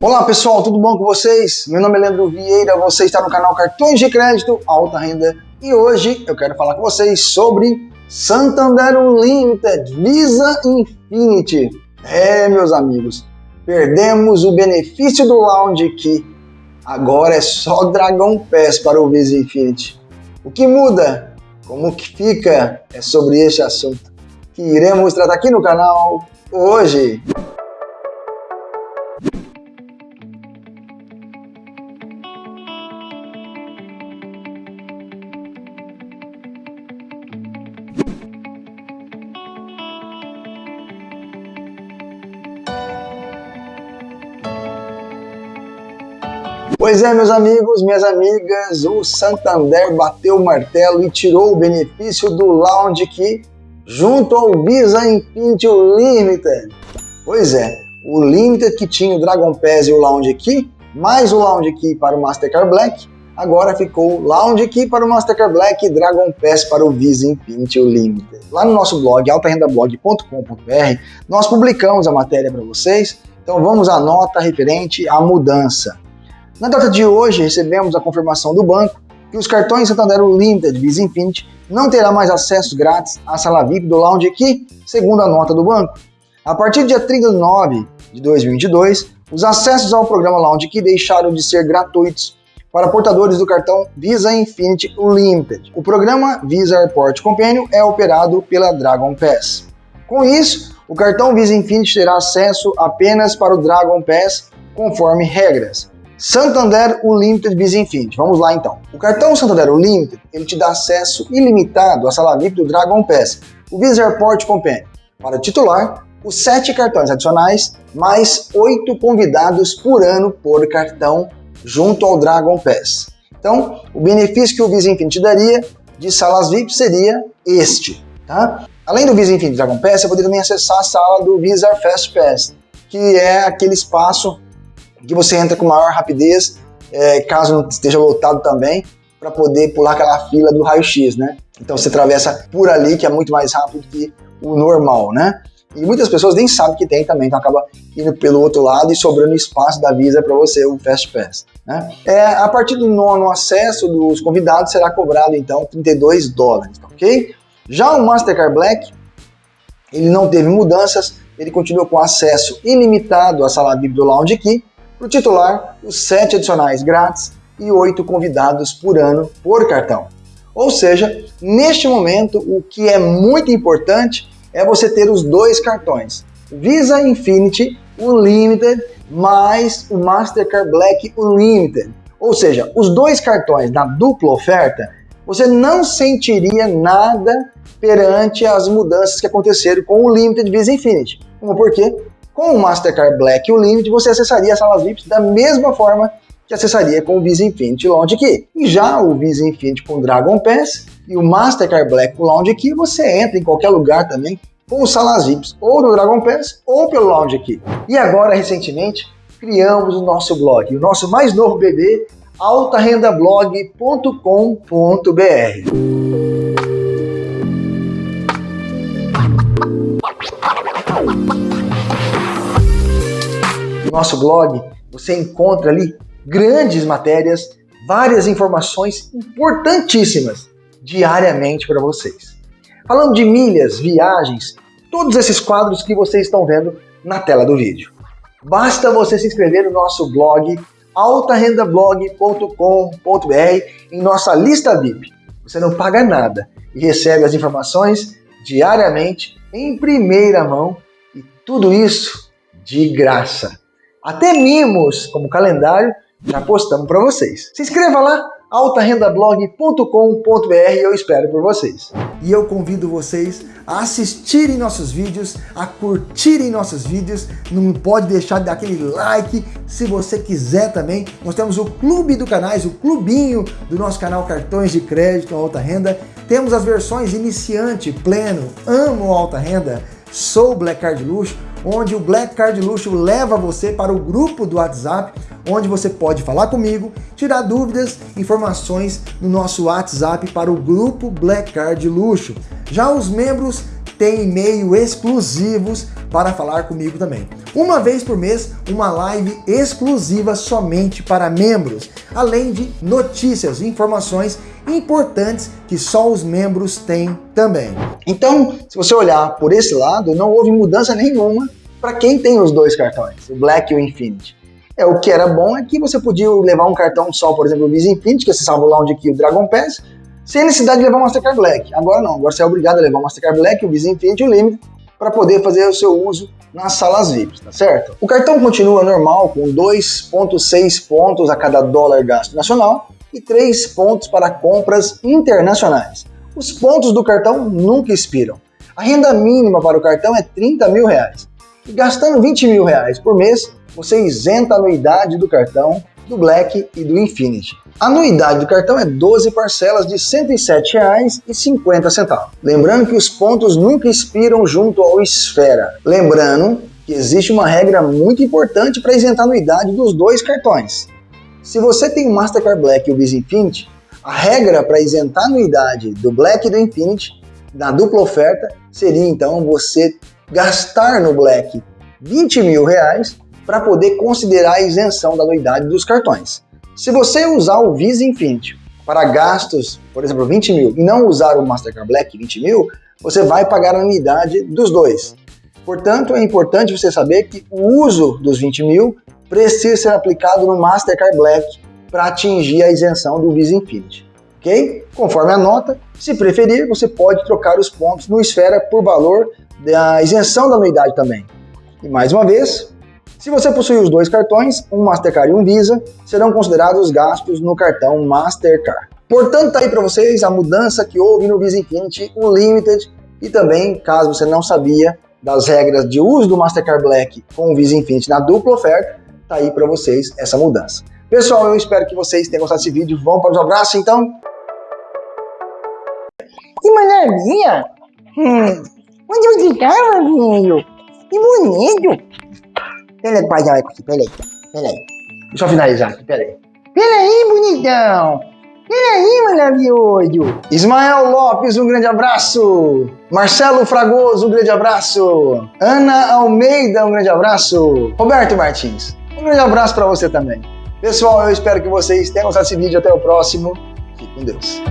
Olá pessoal, tudo bom com vocês? Meu nome é Leandro Vieira, você está no canal Cartões de Crédito Alta Renda e hoje eu quero falar com vocês sobre Santander Unlimited Visa Infinity. É, meus amigos, perdemos o benefício do Lounge Key. Agora é só Dragon Pass para o Visa Infinity. O que muda? Como que fica? É sobre este assunto que iremos tratar aqui no canal hoje. Pois é, meus amigos, minhas amigas, o Santander bateu o martelo e tirou o benefício do Lounge Key junto ao Visa Infinity Limited. Pois é, o Limited que tinha o Dragon Pass e o Lounge Key, mais o Lounge Key para o Mastercard Black, agora ficou Lounge Key para o Mastercard Black e Dragon Pass para o Visa Infinity Limited. Lá no nosso blog, altarendablog.com.br, nós publicamos a matéria para vocês, então vamos à nota referente à mudança. Na data de hoje, recebemos a confirmação do banco que os cartões Santander Limited Visa Infinity não terá mais acesso grátis à sala VIP do Lounge aqui, segundo a nota do banco. A partir do dia 39 de 2022, os acessos ao programa Lounge Key deixaram de ser gratuitos para portadores do cartão Visa Infinity Limited. O programa Visa Airport Companion é operado pela Dragon Pass. Com isso, o cartão Visa Infinity terá acesso apenas para o Dragon Pass conforme regras. Santander Unlimited Visa Infinity. Vamos lá então. O cartão Santander Unlimited ele te dá acesso ilimitado à sala VIP do Dragon Pass, o Visa Airport Companion. Para titular, os sete cartões adicionais, mais oito convidados por ano por cartão, junto ao Dragon Pass. Então, o benefício que o Visa Infinity daria de salas VIP seria este. Tá? Além do Visa Infinity Dragon Pass, você poderia também acessar a sala do Visa Fast Pass, que é aquele espaço que você entra com maior rapidez, é, caso não esteja lotado também, para poder pular aquela fila do raio-x, né? Então você atravessa por ali, que é muito mais rápido que o normal, né? E muitas pessoas nem sabem que tem também, então acaba indo pelo outro lado e sobrando espaço da Visa para você, o Fast Pass. Né? É, a partir do nono acesso dos convidados será cobrado então 32 dólares, ok? Já o Mastercard Black, ele não teve mudanças, ele continua com acesso ilimitado à sala VIP do Lounge Key, para o titular, os sete adicionais grátis e oito convidados por ano por cartão. Ou seja, neste momento, o que é muito importante é você ter os dois cartões, Visa Infinity Unlimited mais o Mastercard Black Unlimited. Ou seja, os dois cartões na dupla oferta, você não sentiria nada perante as mudanças que aconteceram com o Limited Visa Infinity. Como por quê? Com o Mastercard Black e o Limit, você acessaria as salas VIPs da mesma forma que acessaria com o Visa Infinity Lounge Key. E já o Visa Infinity com Dragon Pass e o Mastercard Black com Lounge Key, você entra em qualquer lugar também com salas VIPs, ou no Dragon Pass ou pelo Lounge Key. E agora, recentemente, criamos o nosso blog, o nosso mais novo bebê, altarendablog.com.br. nosso blog, você encontra ali grandes matérias, várias informações importantíssimas diariamente para vocês. Falando de milhas, viagens, todos esses quadros que vocês estão vendo na tela do vídeo. Basta você se inscrever no nosso blog altarendablog.com.br em nossa lista VIP. Você não paga nada e recebe as informações diariamente em primeira mão e tudo isso de graça. Até mimos, como calendário, já postamos para vocês. Se inscreva lá, altarendablog.com.br eu espero por vocês. E eu convido vocês a assistirem nossos vídeos, a curtirem nossos vídeos, não pode deixar de dar aquele like, se você quiser também, nós temos o clube do canais, o clubinho do nosso canal Cartões de Crédito Alta Renda, temos as versões iniciante, pleno, amo alta renda, sou Black Card Luxo, onde o Black Card Luxo leva você para o grupo do WhatsApp, onde você pode falar comigo, tirar dúvidas, informações no nosso WhatsApp para o grupo Black Card Luxo. Já os membros tem e-mail exclusivos para falar comigo também. Uma vez por mês, uma live exclusiva somente para membros, além de notícias e informações importantes que só os membros têm também. Então, se você olhar por esse lado, não houve mudança nenhuma para quem tem os dois cartões, o Black e o Infinity. É, o que era bom é que você podia levar um cartão só, por exemplo, o Visa Infinity, que você o Lounge aqui, o Dragon Pass, sem necessidade de levar o Mastercard Black. Agora não, agora você é obrigado a levar o Mastercard Black, o Visa Infinity e o Limit para poder fazer o seu uso nas salas VIPs, tá certo? O cartão continua normal com 2,6 pontos a cada dólar gasto nacional e 3 pontos para compras internacionais. Os pontos do cartão nunca expiram. A renda mínima para o cartão é 30 mil reais. E gastando 20 mil reais por mês, você isenta a anuidade do cartão, do Black e do Infinity. A anuidade do cartão é 12 parcelas de R$ 107,50. Lembrando que os pontos nunca expiram junto ao Esfera. Lembrando que existe uma regra muito importante para isentar a anuidade dos dois cartões. Se você tem o Mastercard Black e o Visa Infinity, a regra para isentar a anuidade do Black e do Infinity na dupla oferta seria então você gastar no Black 20 mil reais para poder considerar a isenção da anuidade dos cartões. Se você usar o Visa Infinity para gastos, por exemplo, 20 mil, e não usar o Mastercard Black 20 mil, você vai pagar a anuidade dos dois. Portanto, é importante você saber que o uso dos 20 mil precisa ser aplicado no Mastercard Black para atingir a isenção do Visa Infinity. Ok? Conforme a nota, se preferir, você pode trocar os pontos no Esfera por valor da isenção da anuidade também. E mais uma vez, se você possui os dois cartões, um Mastercard e um Visa, serão considerados gastos no cartão Mastercard. Portanto, tá aí para vocês a mudança que houve no Visa Infinity, o Limited, e também, caso você não sabia das regras de uso do Mastercard Black com o Visa Infinity na dupla oferta, tá aí para vocês essa mudança. Pessoal, eu espero que vocês tenham gostado desse vídeo. Vamos para os abraços, então? Que maravilha! Hum, onde você estava, filho? Que bonito! Peraí, pai, vai aqui, peraí, peraí. Deixa eu finalizar aqui, peraí. Peraí, bonitão! Peraí, maravilhoso! Ismael Lopes, um grande abraço! Marcelo Fragoso, um grande abraço! Ana Almeida, um grande abraço! Roberto Martins, um grande abraço para você também. Pessoal, eu espero que vocês tenham gostado desse vídeo. Até o próximo. Fique com Deus.